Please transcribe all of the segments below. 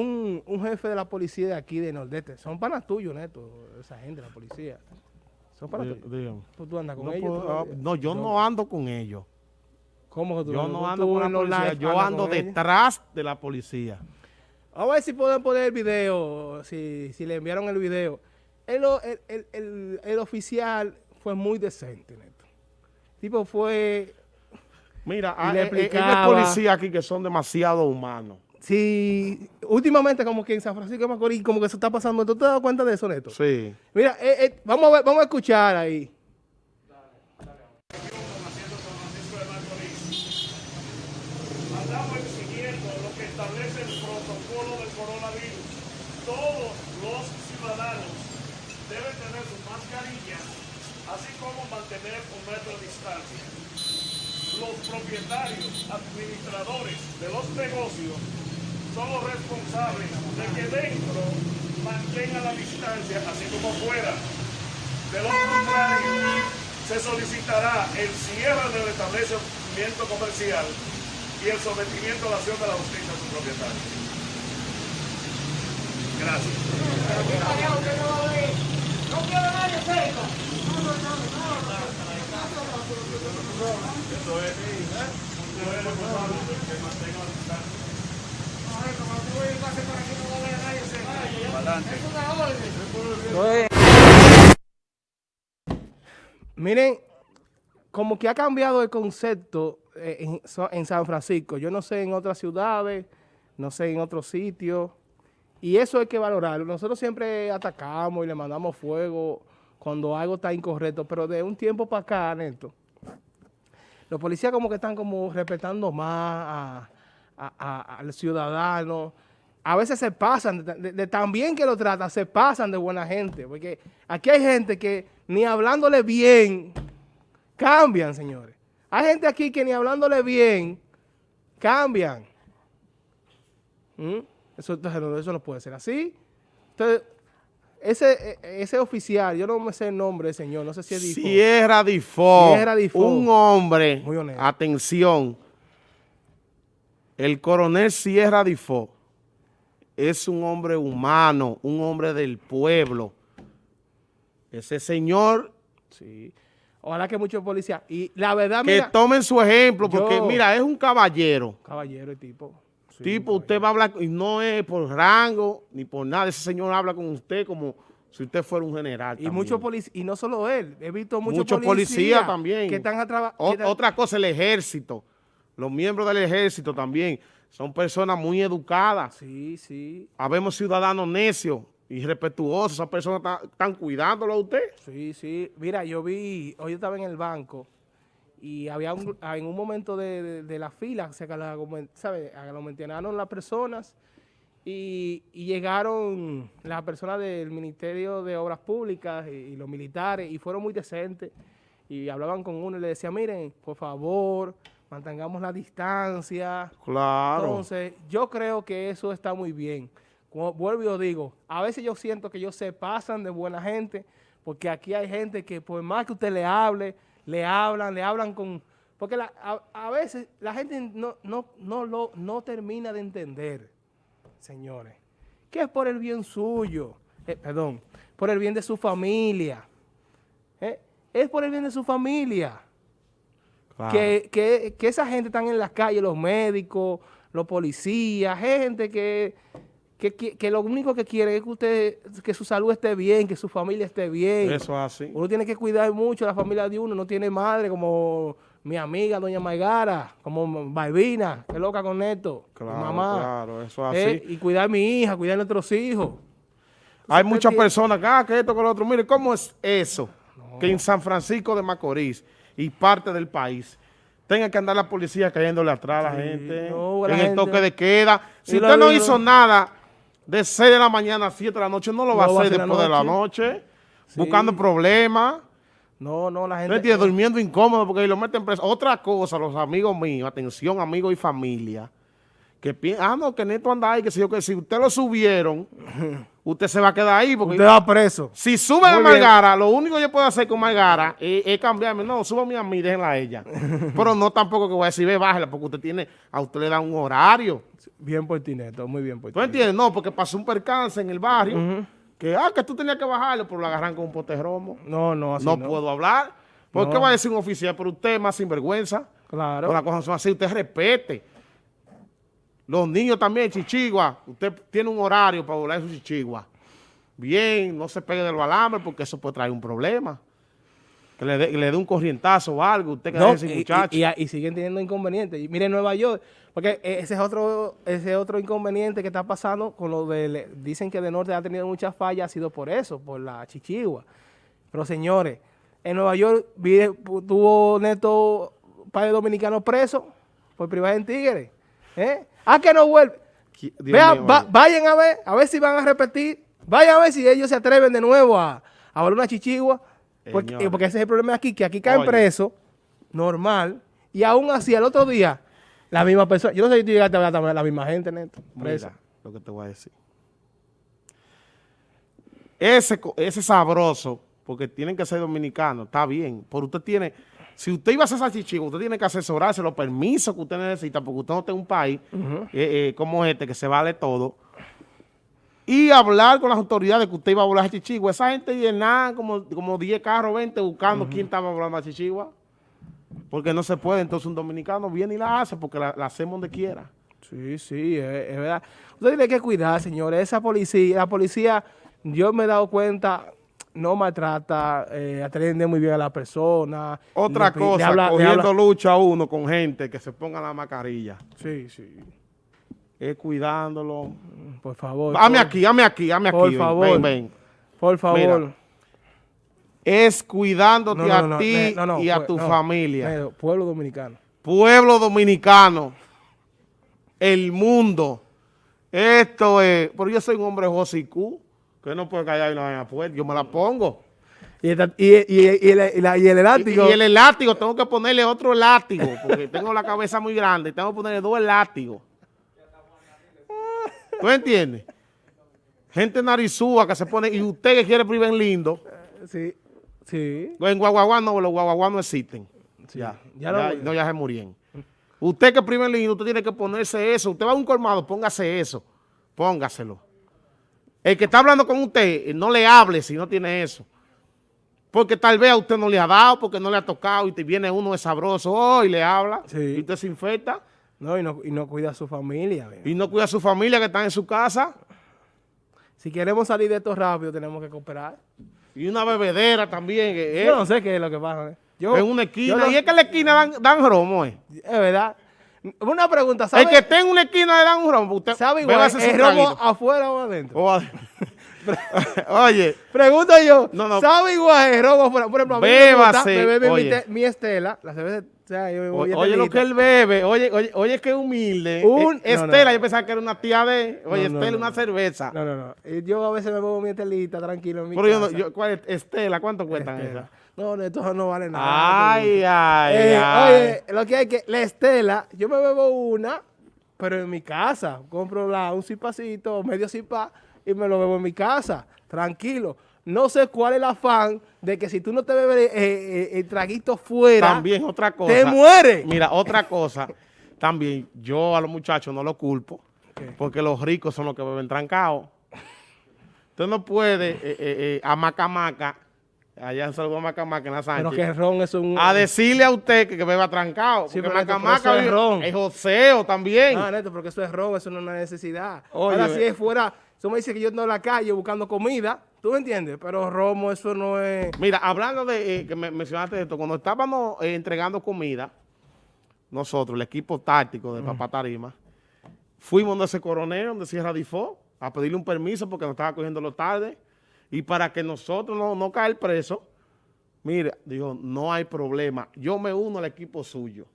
un, un jefe de la policía de aquí de Nordeste. Son panas tuyos, Neto, esa gente, la policía. Son panas tuyos. dígame. Pues tú andas con No, ellos. puedo- ah, no, yo no ando con ellos. ¿Cómo que tú Yo no ando con la policía, live yo ando ellos? detrás de la policía. Vamos a ver si pueden poner el video, si, si le enviaron el video. El, el, el- el- oficial fue muy decente, Neto. Tipo fue... Mira, hay, le hay- hay policías aquí que son demasiado humanos. Sí, últimamente como que en San Francisco de Macorís como que se está pasando. ¿Tú te has dado cuenta de eso, Neto? Sí. Mira, eh, eh, vamos, a ver, vamos a escuchar ahí. Andamos siguiendo lo que establece el protocolo del coronavirus. Todos los ciudadanos deben tener su mascarilla, así como mantener un metro de distancia. Los propietarios, administradores de los negocios son los responsables de que dentro mantengan la distancia, así como fuera. De lo contrario, se solicitará el cierre del establecimiento comercial y el sometimiento a la acción de la justicia a su propietario. Gracias. Miren, como que ha cambiado el concepto eh, en, San Francisco. Yo no sé en otras ciudades, no sé en otros sitios. Y eso hay que valorarlo. Nosotros siempre atacamos y le mandamos fuego cuando algo está incorrecto, pero de un tiempo para acá, Neto, los policías como que están como respetando más a- al ciudadano. A veces se pasan, de, tan bien que lo tratan, se pasan de buena gente. Porque aquí hay gente que ni hablándole bien cambian, señores. Hay gente aquí que ni hablándole bien cambian. ¿Mm? Eso, eso no puede ser así. Entonces, ese, e- ese oficial, yo no me sé el nombre del señor, no sé si es Difo. Sierra Difo. Sierra Difo. Un hombre. Muy honesto. Atención. El coronel Sierra Difo es un hombre humano, un hombre del pueblo. Ese señor Sí. Ojalá que muchos policías. Y la verdad, que mira, tomen su ejemplo, porque yo- mira, es un caballero. caballero y tipo. Sí, tipo, usted va a hablar, y no es por rango, ni por nada. Ese señor habla con usted como si usted fuera un general. Y muchos policías, y no solo él, he visto muchos Muchos policías también. que están a trabajar. Otra cosa, el ejército. Los miembros del ejército también son personas muy educadas. Sí, sí, Habemos ciudadanos necios y respetuosos. Esas personas están cuidándolo a usted. sí, sí. Mira, yo vi, hoy yo estaba en el banco y había un, en un momento de, de- de la fila, se aglomen- ¿sabe? aglomeraron las personas y, y llegaron las personas del Ministerio de Obras Públicas y, y los militares y fueron muy decentes y hablaban con uno y le decían, miren, por favor, mantengamos la distancia. Claro. Entonces, yo creo que eso está muy bien. Como vuelvo y os digo, a veces yo siento que ellos se pasan de buena gente, porque aquí hay gente que por más que usted le hable, le hablan, le hablan con... Porque la- a, a veces la gente no, no, no, lo, no termina de entender, señores, que es por el bien suyo, eh, perdón, por el bien de su familia. eh, Es por el bien de su familia claro. que, que, que esa gente están en las calles, los médicos, los policías, gente que, que, que- que lo único que quiere es que usted, que su salud esté bien, que su familia esté bien. Eso es así. Uno tiene que cuidar mucho la familia de uno, no tiene madre como mi amiga doña Maigara, como Balbina, que loca con esto, mi Claro, mamá. claro, eso es Eh, así. y cuidar a mi hija, cuidar a nuestros hijos. Hay muchas tiene- personas acá que esto, que lo otro. Mire, ¿cómo es eso? Que en San Francisco de Macorís y parte del país tenga que andar la policía cayéndole atrás a la Sí, gente no, la en el toque de queda. Si usted no hizo nada de 6 de la mañana a 7 de la noche, no lo va No a hacer la después de la noche. buscando problemas. No, no, la ¿Me gente... entiendes? Durmiendo incómodo porque lo meten preso. Otra cosa, los amigos míos, atención, amigos y familia, que piensan, ah, no, que Neto anda ahí, que si yo, que si usted lo subieron, usted se va a quedar ahí. Porque Usted va preso. si suben a bien. Margara, lo único que yo puedo hacer con Margara es, es cambiarme. No, súbame a mí, déjenla a ella. Pero no tampoco que voy a decir, ve, bájela, porque usted tiene, a usted le da un horario. Bien por ti, Neto, muy bien por ¿Tú ti. entiendes? No, porque pasó un percance en el barrio, que, ah, que tú tenías que bajarlo, pero lo agarran con un pote romo. No, no, así no, no. puedo hablar. ¿Por qué No. va a decir un oficial? Pero usted es más sinvergüenza. Claro. Pero las cosas son así, usted respete. Los niños también, chichigua. Usted tiene un horario para volar su chichigua. Bien, no se pegue del alambre porque eso puede traer un problema. Que le dé que le dé un corrientazo o algo. Usted que No, ese y, muchacho. y- y- y siguen teniendo inconvenientes. Y mire, Nueva York, porque ese es otro ese otro inconveniente que está pasando con lo de, dicen que de norte ha tenido muchas fallas, ha sido por eso, por la chichigua. Pero señores, en Nueva York vi- tuvo Neto de dominicanos presos por privar en Tigre. ¿Eh? ¿A que no vuelve? Vea, mío, va- oye. vayan a ver, a ver si van a repetir. Vayan a ver si ellos se atreven de nuevo a, a volar una chichigua. Porque, porque ese es el problema aquí, que aquí caen presos, normal, y aún así al otro día, la misma persona. Yo no sé si tú llegaste a ver también la misma gente, Neto, presa. Mira lo que te voy a decir. Ese, ese sabroso, porque tienen que ser dominicanos, está bien. Pero usted tiene, si usted iba a hacer salchichigo, usted tiene que asesorarse los permisos que usted necesita, porque usted no en un país eh, eh, como este, que se vale todo. Y hablar con las autoridades que usted iba a volar a Chichigua. Esa gente llena como, como 10 carros, 20 buscando quién estaba volando a Chichigua. Porque no se puede. Entonces un dominicano viene y la hace porque la, la hacemos donde quiera. Sí, sí, es, es verdad. Usted tiene que cuidar, señores. Esa policía, la policía, yo me he dado cuenta, no maltrata, eh, atiende muy bien a la persona. Otra le pi- le cosa, habla- cogiendo lucha a uno con gente que se ponga la mascarilla. Sí, sí. Es cuidándolo. Por favor. Dame por- aquí, dame aquí, dame aquí. por ven, favor. Ven, ven. Por favor. Mira, Es cuidándote No, no, a ti y a tu familia. Pueblo dominicano. Pueblo dominicano. El mundo. Esto es... Pero yo soy un hombre josicú, que no puede callar y no vaina puerta. Yo me la pongo. Y, esta- y, y- y el, la- y el elástico. y el elástigo, tengo que ponerle otro elástigo, porque tengo la cabeza muy grande. Tengo que ponerle dos elástigos. ¿Tú entiendes? Gente narizúa que se pone, y usted que quiere privar lindo, Sí, sí. en Guaguaguá no, los Guaguaguá no existen. Sí. Ya, Ya ya, lo- no, ya se murieron. Usted que priva en lindo, usted tiene que ponerse eso. Usted va a un colmado, póngase eso. Póngaselo. El que está hablando con usted, eh, no le hable si no tiene eso. Porque tal vez a usted no le ha dado, porque no le ha tocado, y te viene uno de sabroso oh, y le habla, Sí. y usted se infecta, No, y no, y no cuida a su familia. mira. y no cuida a su familia que está en su casa, Si queremos salir de esto rápido, tenemos que cooperar. y una bebedera también, eh, Yo no sé qué es lo que pasa. ¿eh? Yo, en una yo esquina, no- y es que en la esquina dan, dan romo, eh. Es verdad. Una pregunta, ¿sabe, El que en una esquina le dan un romo, usted ¿sabe igual? ¿Es romo afuera o adentro? O a- Oye, Pregunto yo, No, no. ¿sabe igual el romo afuera? Por ejemplo, a mí me gusta mi Estela, la cerveza, o sea, yo oye lo que él bebe, oye, oye, oye que humilde. Un- Eh, no, no. Estela, yo pensaba que era una tía de, oye, No, Estela, una cerveza. No, no, no. Eh, Yo a veces me bebo mi Estelita tranquilo en mi Pero yo casa. yo, ¿cuál es? Estela, ¿cuánto cuestan esas? No, no, esto no vale nada. Ay, ay, Eh, ay. Oye, lo que hay que, la Estela, yo me bebo una, pero en mi casa. Compro la, un cipacito, medio cipa, y me lo bebo en mi casa, tranquilo. No sé cuál es el afán de que si tú no te bebes eh, eh, el traguito fuera, También otra cosa. te mueres. Mira, otra cosa. También, yo a los muchachos no los culpo, porque los ricos son los que beben trancado. Usted no puede, eh, eh, a Macamaca, allá en Salvador Macamaca, en la Pero Sánchez, que el ron es un... a decirle a usted que, que beba trancado. Sí, porque pero pero Macamaca es ron. es joseo también. Ah, neto, porque eso es ron, eso no es una necesidad. Oye, Ahora, si es fuera, eso me dice que yo ando en la calle buscando comida, ¿tú me entiendes? Pero romo, eso no es... Mira, hablando de eh, que me mencionaste esto, cuando estábamos eh, entregando comida, nosotros, el equipo táctico de Papá Tarima, fuimos donde ese coronel, donde Sierra Difó, a pedirle un permiso porque nos estaba cogiendo tarde. Y para que nosotros no, no caer preso, mira, dijo, no hay problema. Yo me uno al equipo suyo.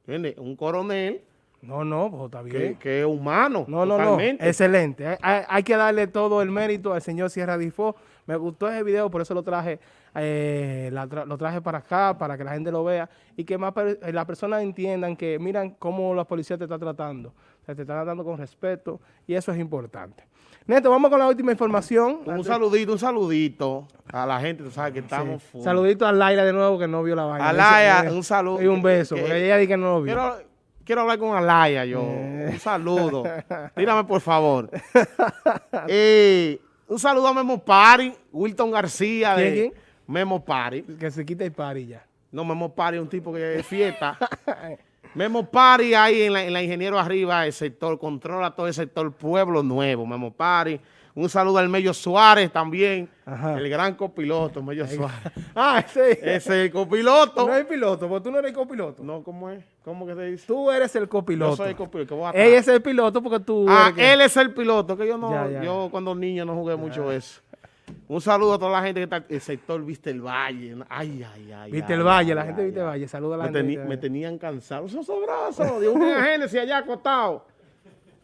¿Entiendes? Un coronel No, no, pues está bien. que, que es humano. No, no, totalmente. no. Excelente. Hay, hay- hay que darle todo el mérito al señor Sierra Difó. Me gustó ese video, por eso lo traje, eh, la tra- lo traje para acá, para que la gente lo vea y que más per- eh, las personas entiendan que miran cómo la policía te está tratando. se te está tratando con respeto y eso es importante. Neto, vamos con la última información. Un saludito, un saludito a la gente, tú sabes que estamos Sí. full. Saludito a Laila de nuevo que no vio la vaina. Alaya, Dice, un saludo. Y un beso, Que- porque ella dice que no lo vio. Quiero, quiero hablar con Alaya yo. Eh. Un saludo. Tírame, por favor. Eh, un saludo a Memo Pari, Wilton García de. Memo Pari. Que se quite el pari ya. No, Memo Pari es un tipo que es fiesta. Memo Pari ahí en la, en la Ingeniero Arriba, el sector, controla todo el sector Pueblo Nuevo, Memo Pari. Un saludo al Mello Suárez también, Ajá. el gran copiloto, Mello Suárez. Ah. Ese es el copiloto. No es piloto, porque tú no eres copiloto. No, ¿cómo es? ¿Cómo que se dice? Tú eres el copiloto. Yo soy el copiloto. que voy atrás. Él es el piloto porque tú Ah, eres que- él es el piloto, que yo no, Ya, ya, yo cuando niño no jugué mucho eso. Un saludo a toda la gente que está, el sector Viste el Valle. Ay, ay, ay. Viste el Valle, ay, la gente de Viste el. Valle. Saluda a la Me, gente. teni- el me tenían cansado. Esos brazos de un Génesis allá acostado.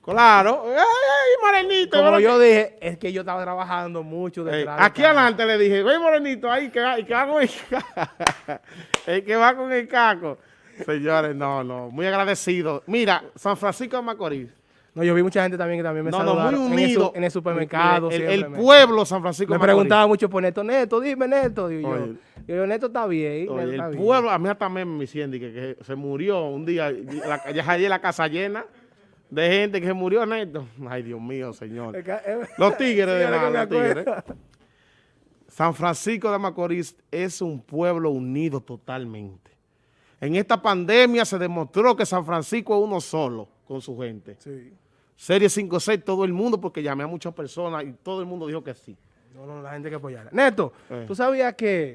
Claro. ¡Ay, morenito! Como yo dije, es que yo estaba trabajando mucho detrás. de aquí adelante le dije, ven morenito ahí, que va, y que va con el, que va con el caco. Señores, no, no, muy agradecido. Mira, San Francisco de Macorís. No, yo vi mucha gente también que también me No, no, muy saludaron en el su- unido. En el, supermercado. El, pueblo San Francisco Me de Macorís. preguntaba mucho por Neto. Neto, dime Neto. Digo yo. Oye. Yo digo, Neto está bien. Oye, Neto está el bien. pueblo, a mí también me siente que, que se murió un día, la, ya la casa llena de gente que se murió, Neto. Ay, Dios mío, señor. Es- Los tigres de la, los tigres. San Francisco de Macorís es un pueblo unido totalmente. En esta pandemia se demostró que San Francisco es uno solo con su gente. Sí. Serie 5-6, todo el mundo, porque llamé a muchas personas y todo el mundo dijo que sí. No, no, la gente que apoyara. Neto, Eh. tú sabías que